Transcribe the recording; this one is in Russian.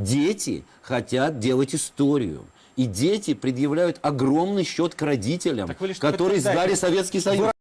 Дети хотят делать историю. И дети предъявляют огромный счет к родителям, лишь которые сдали Советский Союз.